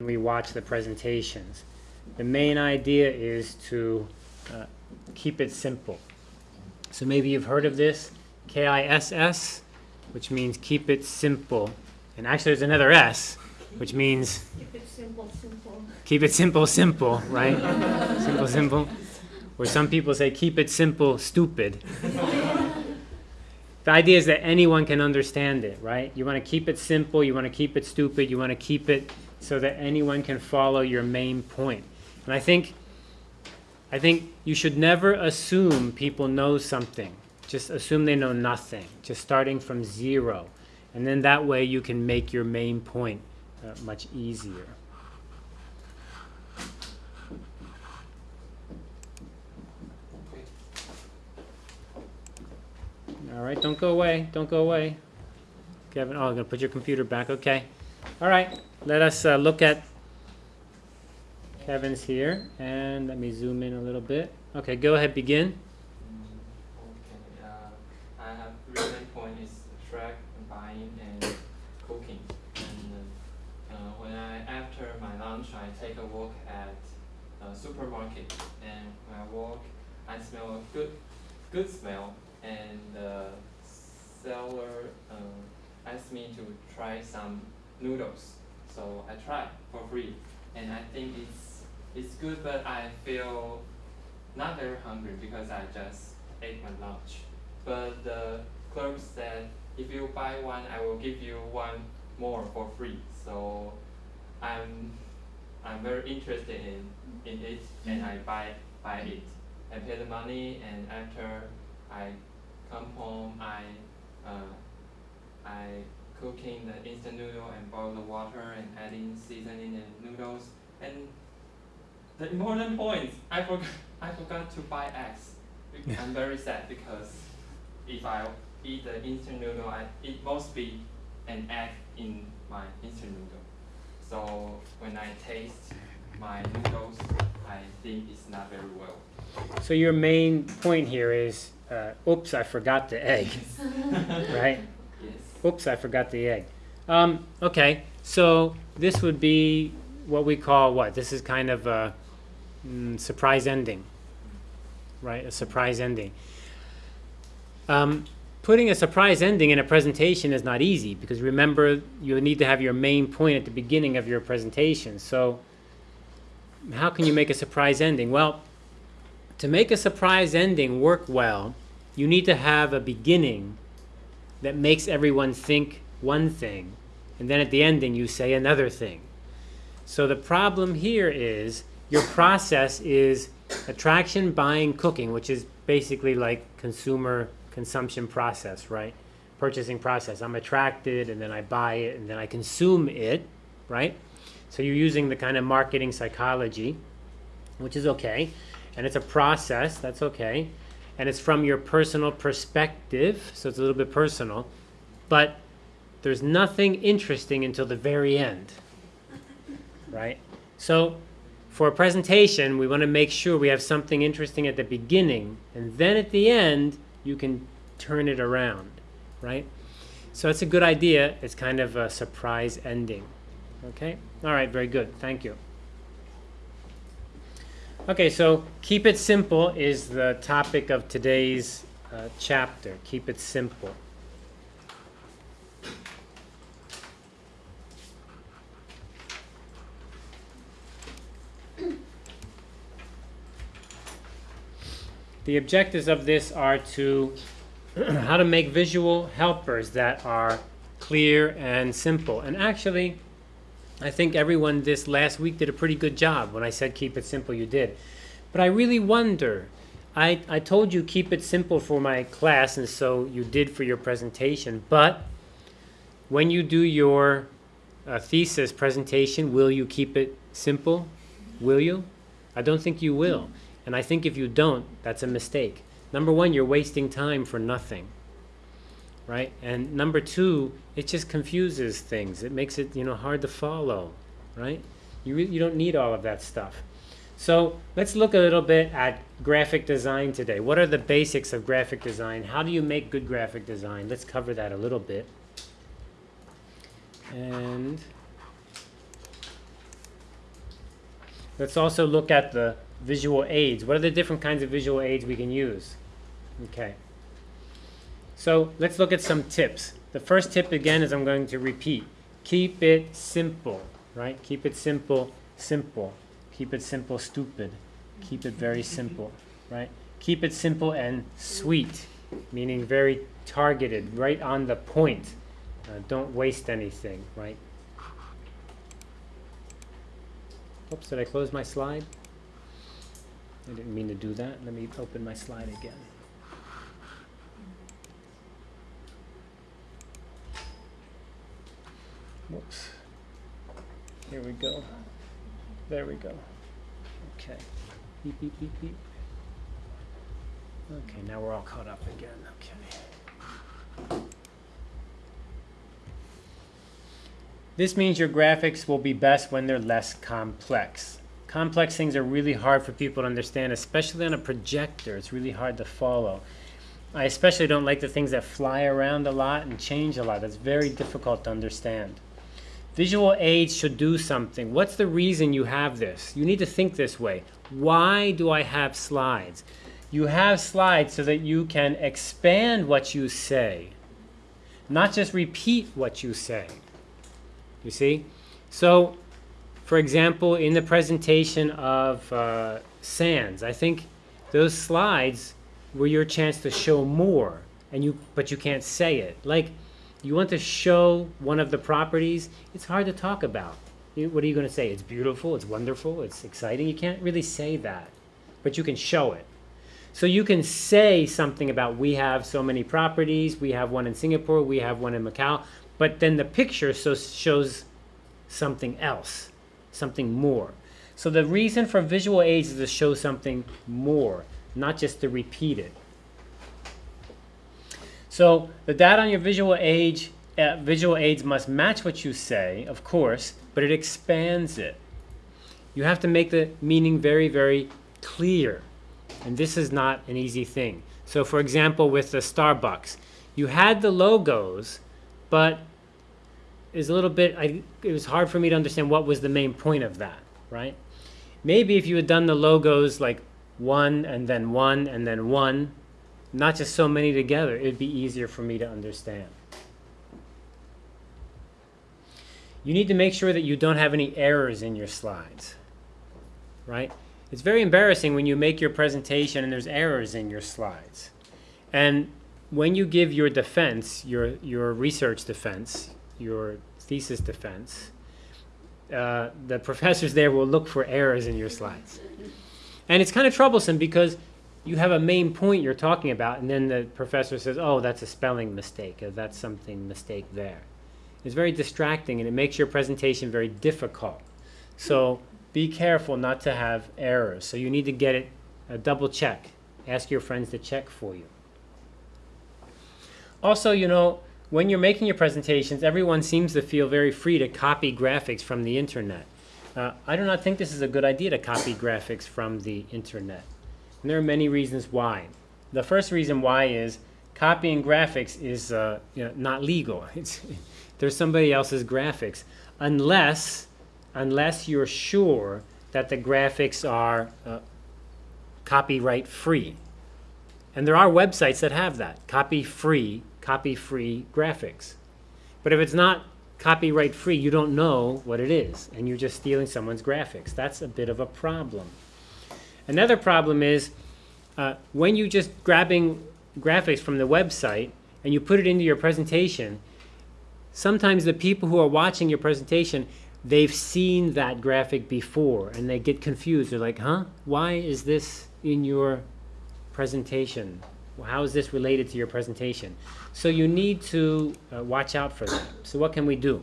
we watch the presentations. The main idea is to uh, keep it simple. So maybe you've heard of this, K-I-S-S, which means keep it simple. And actually there's another S, which means Keep it simple, simple. keep it simple, simple, right? simple, simple. Or some people say keep it simple, stupid. The idea is that anyone can understand it, right? You want to keep it simple, you want to keep it stupid, you want to keep it so that anyone can follow your main point. And I think I think you should never assume people know something. Just assume they know nothing. Just starting from zero. And then that way you can make your main point uh, much easier. All right, don't go away. Don't go away. Kevin, oh, I'm to put your computer back. Okay. All right, let us uh, look at Kevin's here. And let me zoom in a little bit. Okay, go ahead, begin. Okay, uh, I have three main points is track, buying, and cooking. And uh, when I after my lunch, I take a walk at a supermarket, and when I walk, I smell a good, good smell, and the seller uh, asked me to try some noodles, so I try for free, and I think it's it's good, but I feel not very hungry because I just ate my lunch. But the clerk said, if you buy one, I will give you one more for free. So I'm I'm very interested in, in it and I buy buy it. I pay the money and after I come home I uh, I cooking the instant noodle and boil the water and adding seasoning and noodles and the important point, I forgot, I forgot to buy eggs. I'm very sad because if I eat the instant noodle, I, it must be an egg in my instant noodle. So when I taste my noodles, I think it's not very well. So your main point here is, uh, oops, I forgot the egg, right? Oops, I forgot the egg. Um, okay, so this would be what we call what? This is kind of a mm, surprise ending, right? A surprise ending. Um, putting a surprise ending in a presentation is not easy because remember you need to have your main point at the beginning of your presentation. So how can you make a surprise ending? Well, to make a surprise ending work well, you need to have a beginning that makes everyone think one thing, and then at the ending you say another thing. So the problem here is your process is attraction, buying, cooking, which is basically like consumer consumption process, right? Purchasing process. I'm attracted and then I buy it and then I consume it, right? So you're using the kind of marketing psychology, which is okay. And it's a process, that's okay. And it's from your personal perspective, so it's a little bit personal. But there's nothing interesting until the very end, right? So for a presentation, we want to make sure we have something interesting at the beginning, and then at the end, you can turn it around, right? So it's a good idea. It's kind of a surprise ending. Okay? All right, very good. Thank you. Okay, so keep it simple is the topic of today's uh, chapter. Keep it simple. The objectives of this are to how to make visual helpers that are clear and simple. And actually, I think everyone this last week did a pretty good job. When I said keep it simple, you did. But I really wonder. I, I told you keep it simple for my class, and so you did for your presentation. But when you do your uh, thesis presentation, will you keep it simple? Will you? I don't think you will. And I think if you don't, that's a mistake. Number one, you're wasting time for nothing. Right? And number two, it just confuses things. It makes it, you know, hard to follow. Right? You, you don't need all of that stuff. So let's look a little bit at graphic design today. What are the basics of graphic design? How do you make good graphic design? Let's cover that a little bit. And let's also look at the visual aids. What are the different kinds of visual aids we can use? Okay. So let's look at some tips. The first tip again is I'm going to repeat. Keep it simple, right? Keep it simple, simple. Keep it simple, stupid. Keep it very simple, right? Keep it simple and sweet, meaning very targeted, right on the point. Uh, don't waste anything, right? Oops, did I close my slide? I didn't mean to do that. Let me open my slide again. Whoops. Here we go. There we go. Okay. Beep, beep, beep, beep. Okay, now we're all caught up again. Okay. This means your graphics will be best when they're less complex. Complex things are really hard for people to understand, especially on a projector. It's really hard to follow. I especially don't like the things that fly around a lot and change a lot. It's very difficult to understand. Visual aids should do something. What's the reason you have this? You need to think this way. Why do I have slides? You have slides so that you can expand what you say, not just repeat what you say. You see? So, for example, in the presentation of uh, Sands, I think those slides were your chance to show more, and you but you can't say it. Like, you want to show one of the properties, it's hard to talk about. You- What are you going to say? It's beautiful, it's wonderful, it's exciting. You can't really say that, but you can show it. So you can say something about we have so many properties, we have one in Singapore, we have one in Macau, but then the picture so shows something else, something more. So the reason for visual aids is to show something more, not just to repeat it. So the data on your visual age, uh, visual aids must match what you say, of course, but it expands it. You have to make the meaning very, very clear. And this is not an easy thing. So for example, with the Starbucks, you had the logos, but it's a little bit, I, it was hard for me to understand what was the main point of that, right? Maybe if you had done the logos like one and then one and then one, not just so many together, it'd be easier for me to understand. You need to make sure that you don't have any errors in your slides, right? It's very embarrassing when you make your presentation and there's errors in your slides. And when you give your defense, your, your research defense, your thesis defense, uh, the professors there will look for errors in your slides. And it's kind of troublesome because you have a main point you're talking about, and then the professor says, oh, that's a spelling mistake, or that's something mistake there. It's very distracting, and it makes your presentation very difficult. So be careful not to have errors. So you need to get it, a double check. Ask your friends to check for you. Also, you know, when you're making your presentations, everyone seems to feel very free to copy graphics from the internet. Uh, I do not think this is a good idea to copy graphics from the internet. And there are many reasons why. The first reason why is copying graphics is uh, you know, not legal. It's, there's somebody else's graphics, unless unless you're sure that the graphics are uh, copyright free. And there are websites that have that copy free, copy free graphics. But if it's not copyright free, you don't know what it is, and you're just stealing someone's graphics. That's a bit of a problem. Another problem is uh, when you just grabbing graphics from the website and you put it into your presentation, sometimes the people who are watching your presentation, they've seen that graphic before and they get confused. They're like, huh? Why is this in your presentation? How is this related to your presentation? So you need to uh, watch out for that. So what can we do?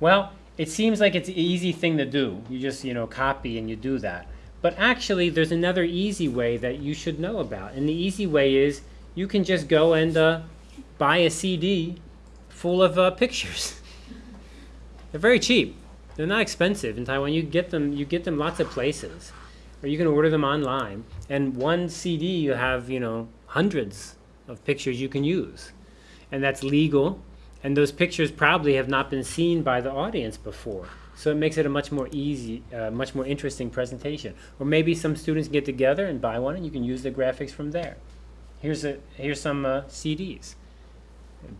Well, it seems like it's an easy thing to do. You just, you know, copy and you do that. But actually, there's another easy way that you should know about. And the easy way is you can just go and uh, buy a CD full of uh, pictures. They're very cheap. They're not expensive in Taiwan. You get them. You get them lots of places, or you can order them online. And one CD, you have you know hundreds of pictures you can use, and that's legal. And those pictures probably have not been seen by the audience before. So it makes it a much more easy, uh, much more interesting presentation. Or maybe some students get together and buy one, and you can use the graphics from there. Here's a here's some uh, CDs,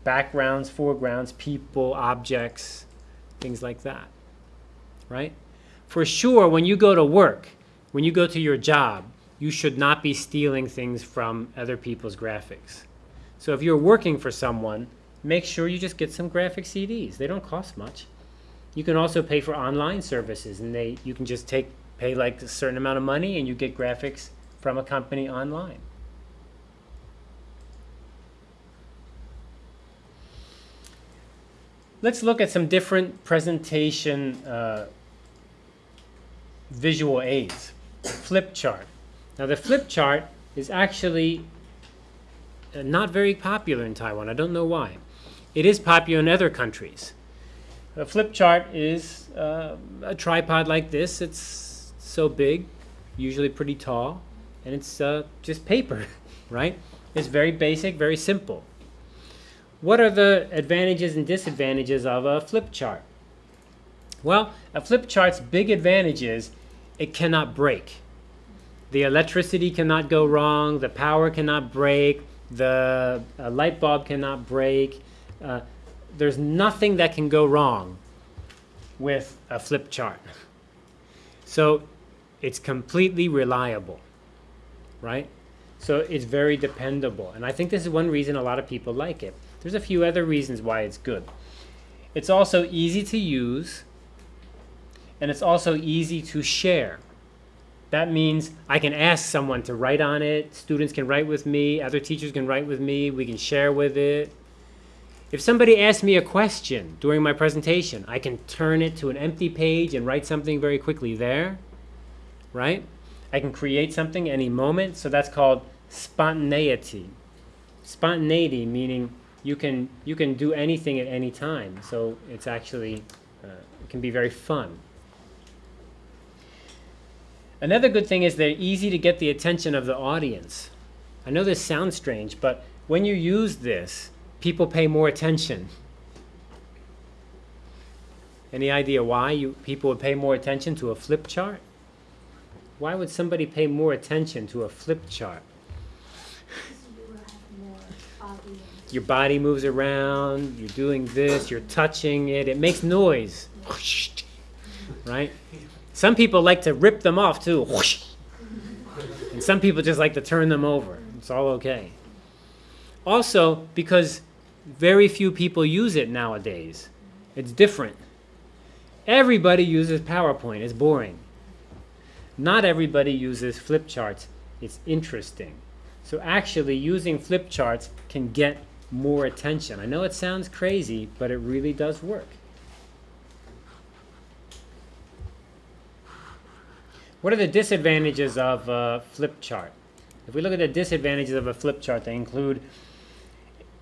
backgrounds, foregrounds, people, objects, things like that. Right? For sure, when you go to work, when you go to your job, you should not be stealing things from other people's graphics. So if you're working for someone, make sure you just get some graphic CDs. They don't cost much. You can also pay for online services, and they you can just take pay like a certain amount of money, and you get graphics from a company online. Let's look at some different presentation uh, visual aids. Flip chart. Now the flip chart is actually uh, not very popular in Taiwan. I don't know why. It is popular in other countries. A flip chart is uh, a tripod like this. It's so big, usually pretty tall, and it's uh, just paper, right? It's very basic, very simple. What are the advantages and disadvantages of a flip chart? Well, a flip chart's big advantage is it cannot break. The electricity cannot go wrong, the power cannot break, the light bulb cannot break. Uh, there's nothing that can go wrong with a flip chart. So it's completely reliable, right? So it's very dependable. And I think this is one reason a lot of people like it. There's a few other reasons why it's good. It's also easy to use, and it's also easy to share. That means I can ask someone to write on it, students can write with me, other teachers can write with me, we can share with it. If somebody asks me a question during my presentation, I can turn it to an empty page and write something very quickly there, right? I can create something any moment, so that's called spontaneity. Spontaneity meaning you can you can do anything at any time, so it's actually uh, it can be very fun. Another good thing is they're easy to get the attention of the audience. I know this sounds strange, but when you use this, people pay more attention. Any idea why you people would pay more attention to a flip chart? Why would somebody pay more attention to a flip chart? Your body moves around, you're doing this, you're touching it, it makes noise. Right? Some people like to rip them off too. And some people just like to turn them over. It's all okay. Also, because very few people use it nowadays, it's different. Everybody uses PowerPoint, it's boring. Not everybody uses flip charts, it's interesting. So, actually, using flip charts can get more attention. I know it sounds crazy, but it really does work. What are the disadvantages of a flip chart? If we look at the disadvantages of a flip chart, they include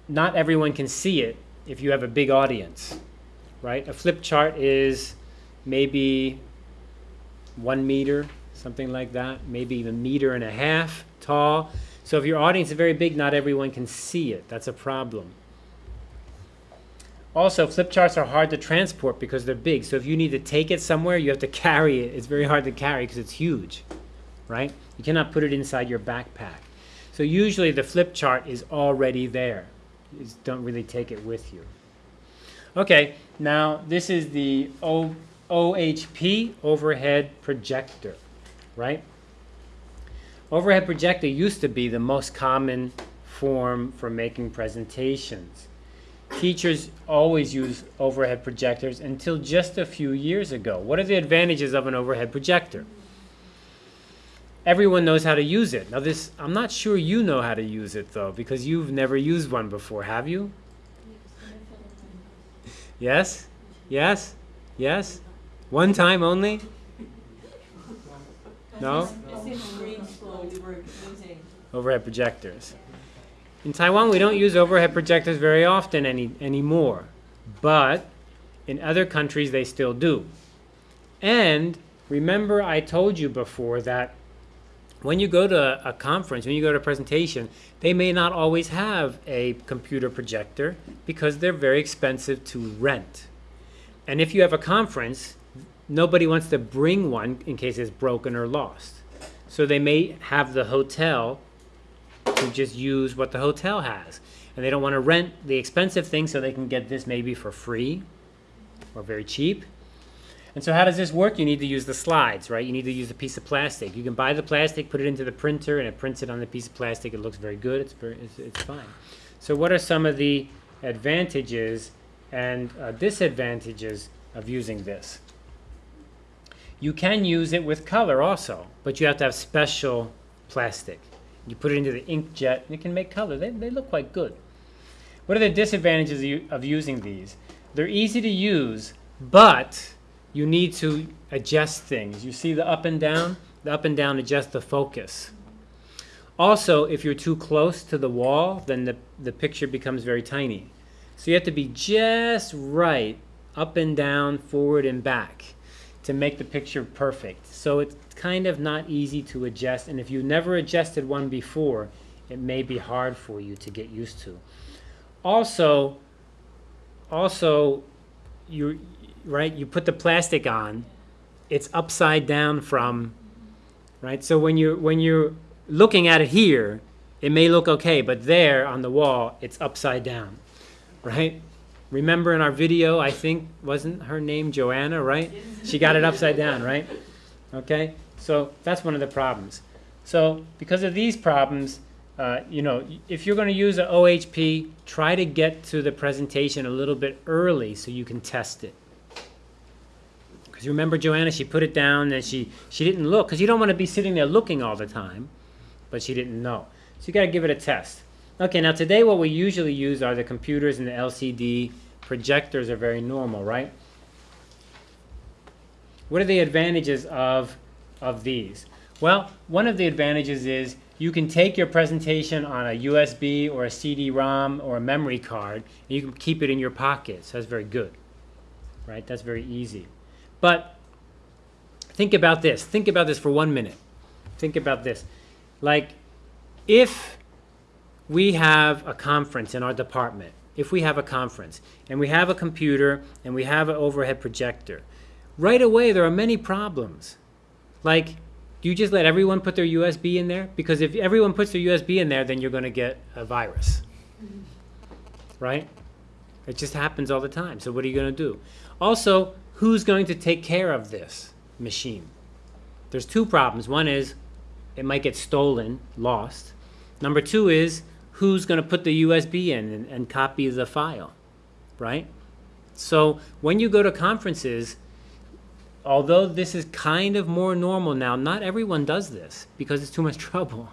not everyone can see it if you have a big audience, right? A flip chart is maybe one meter, something like that, maybe even a meter and a half tall. So if your audience is very big, not everyone can see it. That's a problem. Also, flip charts are hard to transport because they're big. So if you need to take it somewhere, you have to carry it. It's very hard to carry because it's huge, right? You cannot put it inside your backpack. So usually the flip chart is already there. Just don't really take it with you. Okay, now this is the o OHP, overhead projector, right? Overhead projector used to be the most common form for making presentations. Teachers always use overhead projectors until just a few years ago. What are the advantages of an overhead projector? Everyone knows how to use it. Now this, I'm not sure you know how to use it though, because you've never used one before, have you? Yes? Yes? Yes? One time only? No? Overhead projectors. In Taiwan, we don't use overhead projectors very often any, anymore, but in other countries, they still do. And remember, I told you before that when you go to a conference, when you go to a presentation, they may not always have a computer projector because they're very expensive to rent. And if you have a conference, nobody wants to bring one in case it's broken or lost. So they may have the hotel to just use what the hotel has. And they don't want to rent the expensive thing so they can get this maybe for free or very cheap. And so how does this work? You need to use the slides, right? You need to use a piece of plastic. You can buy the plastic, put it into the printer, and it prints it on the piece of plastic. It looks very good. It's very, it's, it's fine. So what are some of the advantages and uh, disadvantages of using this? You can use it with color also, but you have to have special plastic. You put it into the inkjet, and it can make color. They, they look quite good. What are the disadvantages of of using these? They're easy to use, but you need to adjust things. You see the up and down? The up and down adjust the focus. Also, if you're too close to the wall, then the, the picture becomes very tiny. So you have to be just right, up and down, forward and back, to make the picture perfect. So it's kind of not easy to adjust, and if you never adjusted one before, it may be hard for you to get used to. Also, also, you right, you put the plastic on, it's upside down from, right? So when you when you're looking at it here, it may look okay, but there on the wall, it's upside down, right? Remember in our video, I think, wasn't her name Joanna, right? She got it upside down, right? Okay, so that's one of the problems. So because of these problems, uh, you know, if you're going to use an OHP, try to get to the presentation a little bit early so you can test it. Because remember Joanna, she put it down and she, she didn't look, because you don't want to be sitting there looking all the time, but she didn't know. So you got to give it a test. Okay, now today what we usually use are the computers and the LCD projectors are very normal, right? What are the advantages of, of these? Well, one of the advantages is you can take your presentation on a USB or a CD-ROM or a memory card, and you can keep it in your pocket. So that's very good, right? That's very easy. But think about this. Think about this for one minute. Think about this. Like, if we have a conference in our department, if we have a conference, and we have a computer, and we have an overhead projector, right away there are many problems. Like, do you just let everyone put their USB in there? Because if everyone puts their USB in there, then you're going to get a virus. Mm-hmm. Right? It just happens all the time. So what are you going to do? Also, who's going to take care of this machine? There's two problems. One is it might get stolen, lost. Number two is who's going to put the USB in and, and copy the file, right? So when you go to conferences, although this is kind of more normal now, not everyone does this because it's too much trouble,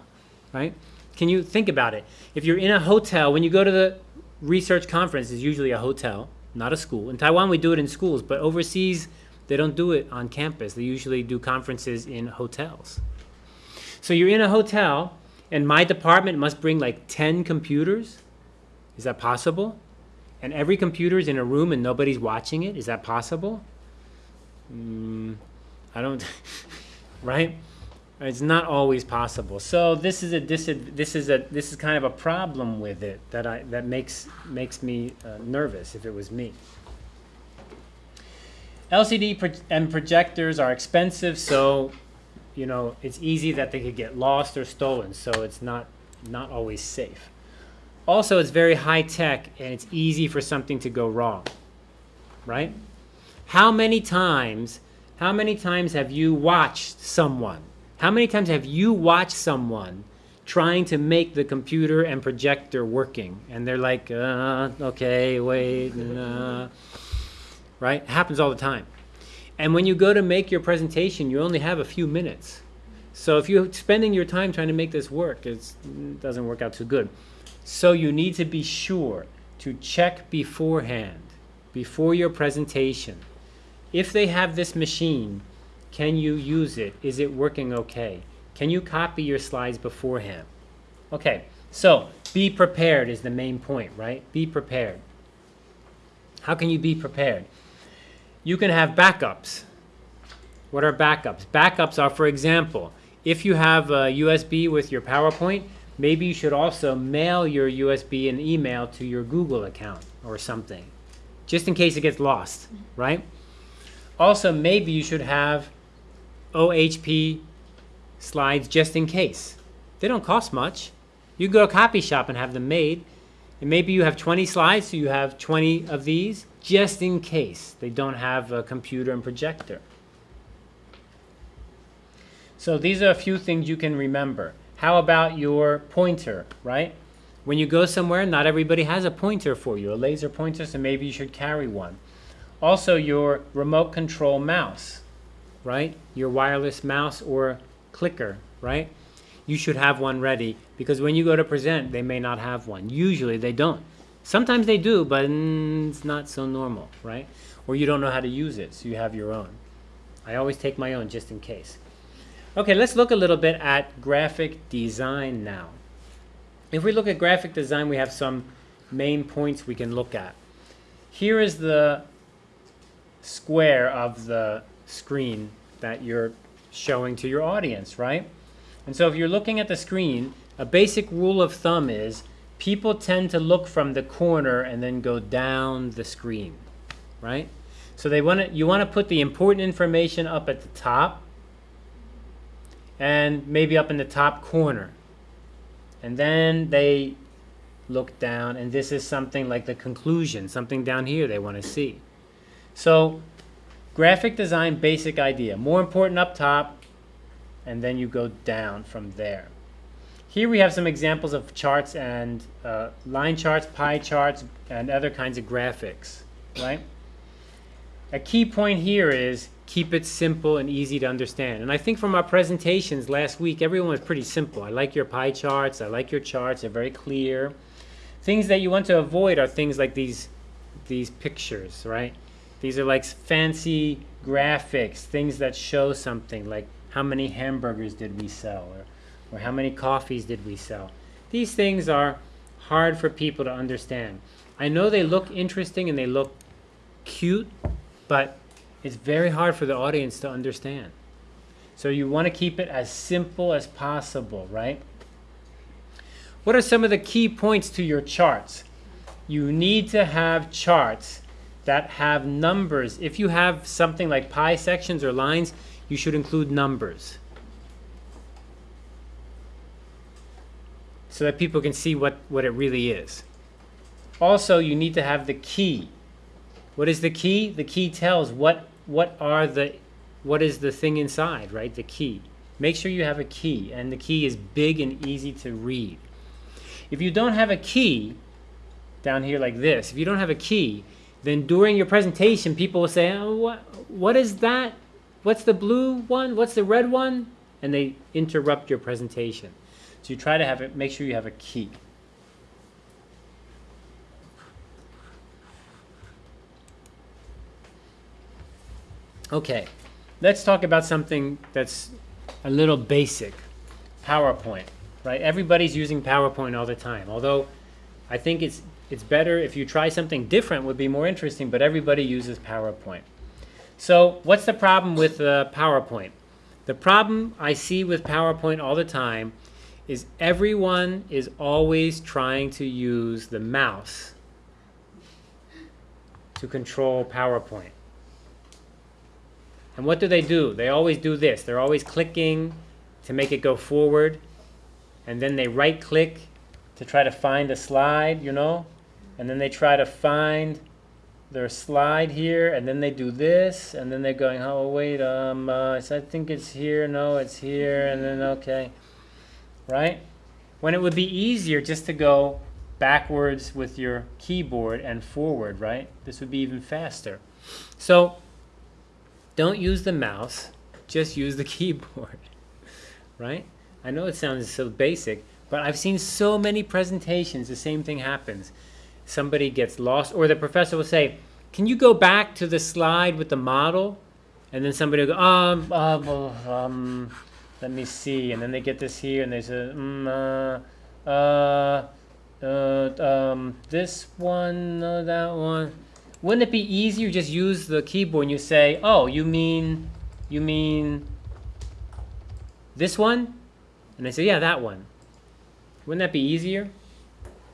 right? Can you think about it? If you're in a hotel, when you go to the research conference, it's usually a hotel, not a school. In Taiwan, we do it in schools, but overseas, they don't do it on campus. They usually do conferences in hotels. So you're in a hotel, and my department must bring like 10 computers. Is that possible? And every computer is in a room and nobody's watching it. Is that possible? Mm, I don't, right? It's not always possible. So this is a this is a this is kind of a problem with it that I that makes makes me uh, nervous if it was me. LCD pro- and projectors are expensive, so you know it's easy that they could get lost or stolen. So it's not not always safe. Also, it's very high tech and it's easy for something to go wrong. Right? How many times, how many times have you watched someone? How many times have you watched someone trying to make the computer and projector working? And they're like, uh, okay, wait, uh, right? It happens all the time. And when you go to make your presentation, you only have a few minutes. So if you're spending your time trying to make this work, it doesn't work out too good. So you need to be sure to check beforehand, before your presentation. If they have this machine, can you use it? Is it working okay? Can you copy your slides beforehand? Okay, so be prepared is the main point, right? Be prepared. How can you be prepared? You can have backups. What are backups? Backups are, for example, if you have a USB with your PowerPoint, maybe you should also mail your USB and email to your Google account or something, just in case it gets lost, right? Also, maybe you should have OHP slides just in case. They don't cost much. You go to a copy shop and have them made. And maybe you have 20 slides, so you have 20 of these just in case they don't have a computer and projector. So these are a few things you can remember. How about your pointer, right? When you go somewhere, not everybody has a pointer for you, a laser pointer, so maybe you should carry one. Also, your remote control mouse, right? Your wireless mouse or clicker, right? You should have one ready because when you go to present, they may not have one. Usually they don't. Sometimes they do, but it's not so normal, right? Or you don't know how to use it, so you have your own. I always take my own just in case. Okay, let's look a little bit at graphic design now. If we look at graphic design, we have some main points we can look at. Here is the square of the screen that you're showing to your audience, right? And so if you're looking at the screen, a basic rule of thumb is people tend to look from the corner and then go down the screen, right? So they want to you want to put the important information up at the top and maybe up in the top corner. And then they look down and this is something like the conclusion, something down here they want to see. So graphic design basic idea, more important up top and then you go down from there. Here we have some examples of charts and uh, line charts, pie charts, and other kinds of graphics, right? A key point here is keep it simple and easy to understand. And I think from our presentations last week, everyone was pretty simple. I like your pie charts. I like your charts. They're very clear. Things that you want to avoid are things like these, these pictures, right? These are like fancy graphics, things that show something like how many hamburgers did we sell or, or how many coffees did we sell. These things are hard for people to understand. I know they look interesting and they look cute, but it's very hard for the audience to understand. So you want to keep it as simple as possible, right? What are some of the key points to your charts? You need to have charts that have numbers. If you have something like pie sections or lines, you should include numbers. So that people can see what, what it really is. Also, you need to have the key. What is the key? The key tells what what are the what is the thing inside, right? The key. Make sure you have a key, and the key is big and easy to read. If you don't have a key down here like this, if you don't have a key, then during your presentation, people will say, oh, what, what is that? What's the blue one? What's the red one? And they interrupt your presentation. So you try to have it, make sure you have a key. Okay, let's talk about something that's a little basic. PowerPoint, right? Everybody's using PowerPoint all the time. Although I think it's it's better if you try something different would be more interesting, but everybody uses PowerPoint. So what's the problem with uh, PowerPoint? The problem I see with PowerPoint all the time is everyone is always trying to use the mouse to control PowerPoint. And what do they do? They always do this. They're always clicking to make it go forward. And then they right click to try to find a slide, you know? And then they try to find their slide here. And then they do this. And then they're going, oh, wait, um, uh, I think it's here. No, it's here. And then, okay. Right? When it would be easier just to go backwards with your keyboard and forward, right? This would be even faster. So don't use the mouse, just use the keyboard, right? I know it sounds so basic, but I've seen so many presentations, the same thing happens. Somebody gets lost, or the professor will say, can you go back to the slide with the model? And then somebody will go, um, uh, um, let me see. And then they get this here, and they say, mm, uh, uh, uh, um, this one, no, that one. Wouldn't it be easier just use the keyboard and you say, oh, you mean, you mean this one? And they say, yeah, that one. Wouldn't that be easier?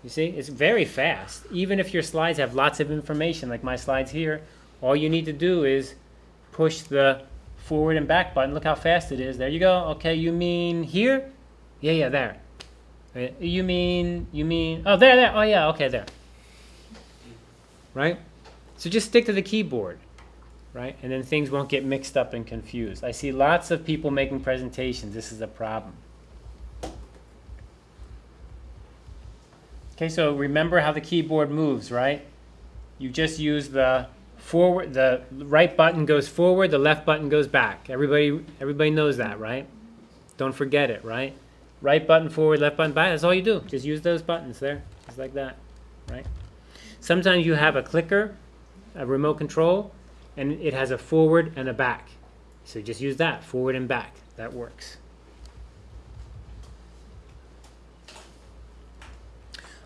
You see, it's very fast. Even if your slides have lots of information, like my slides here, all you need to do is push the forward and back button. Look how fast it is. There you go. Okay, you mean here? Yeah, yeah, there. Uh, You mean, you mean, oh, there, there. Oh, yeah, okay, there. Right? So just stick to the keyboard, right? And then things won't get mixed up and confused. I see lots of people making presentations. This is a problem. Okay, so remember how the keyboard moves, right? You just use the forward, the right button goes forward, the left button goes back. Everybody, everybody knows that, right? Don't forget it, right? Right button forward, left button back. That's all you do. Just use those buttons there, just like that, right? Sometimes you have a clicker, a remote control, and it has a forward and a back. So just use that, forward and back. That works.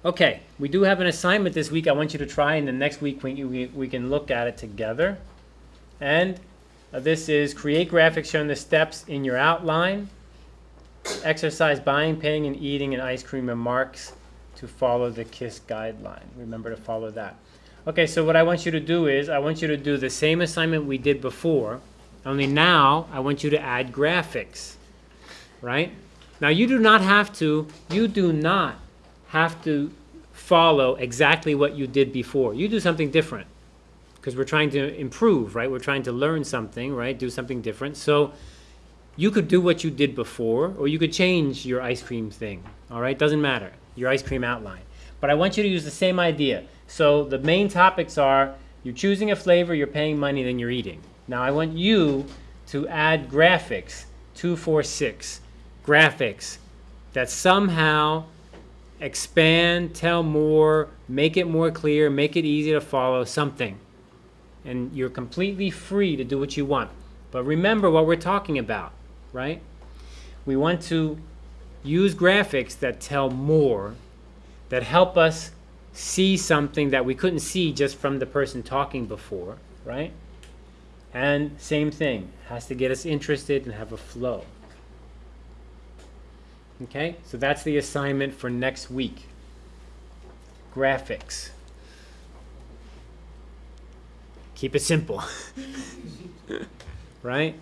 Okay, we do have an assignment this week I want you to try, and the next week we, we, we can look at it together. And uh, this is create graphics showing the steps in your outline, exercise buying, paying, and eating an ice cream and marks to follow the KISS guideline. Remember to follow that. Okay, so what I want you to do is I want you to do the same assignment we did before, only now I want you to add graphics, right? Now you do not have to, you do not have to follow exactly what you did before. You do something different because we're trying to improve, right? We're trying to learn something, right? Do something different. So you could do what you did before or you could change your ice cream thing, all right? Doesn't matter, your ice cream outline. But I want you to use the same idea. So the main topics are you're choosing a flavor, you're paying money, then you're eating. Now I want you to add graphics, 246, graphics that somehow expand, tell more, make it more clear, make it easy to follow, something. And you're completely free to do what you want. But remember what we're talking about, right? We want to use graphics that tell more, that help us see something that we couldn't see just from the person talking before, right? And same thing, has to get us interested and have a flow. Okay, so that's the assignment for next week. Graphics. Keep it simple. right?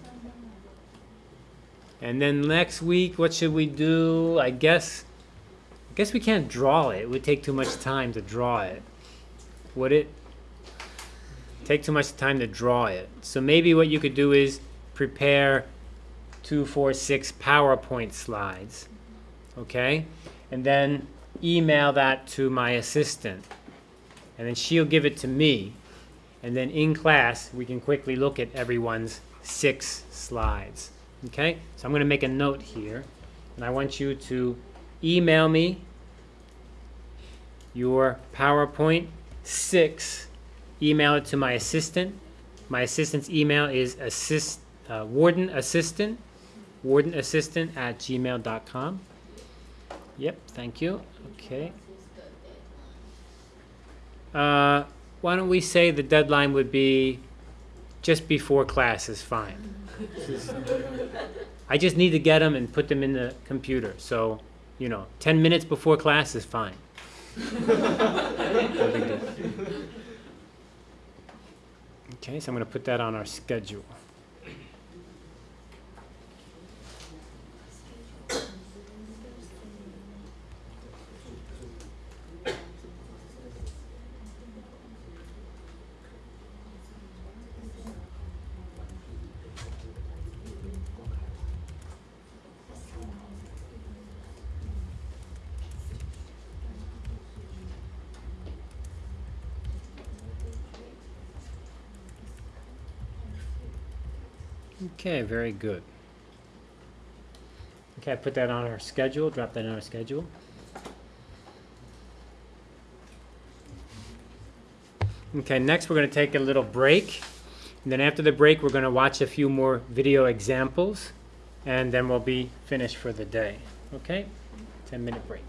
And then next week, what should we do? I guess I guess we can't draw it. It would take too much time to draw it. Would it? Take too much time to draw it. So maybe what you could do is prepare two, four, six PowerPoint slides okay? And then email that to my assistant. And then she'll give it to me. And then in class, we can quickly look at everyone's six slides, okay? So I'm going to make a note here. And I want you to email me your PowerPoint six. Email it to my assistant. My assistant's email is assist, uh, warden assistant, warden assistant at gmail.com. Yep, thank you. Okay. Uh, why don't we say the deadline would be just before class is fine. I just need to get them and put them in the computer. So, you know, 10 minutes before class is fine. No big deal. Okay, so I'm going to put that on our schedule. Okay, very good. Okay, put that on our schedule, drop that on our schedule. Okay, next we're going to take a little break. And then after the break, we're going to watch a few more video examples. And then we'll be finished for the day. Okay? 10 minute break.